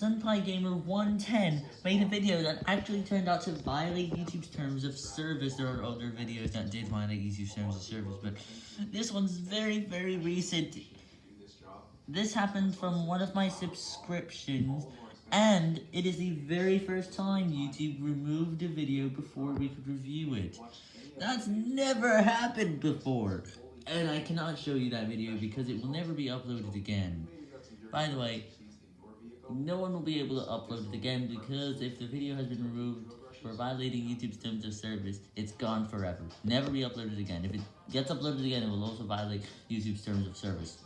SunpieGamer110 made a video that actually turned out to violate YouTube's terms of service. There are other videos that did violate YouTube's terms of service, but this one's very, very recent. This happened from one of my subscriptions, and it is the very first time YouTube removed a video before we could review it. That's never happened before, and I cannot show you that video because it will never be uploaded again. By the way, no one will be able to upload it again because if the video has been removed for violating YouTube's terms of service, it's gone forever. Never be uploaded again. If it gets uploaded again, it will also violate YouTube's terms of service.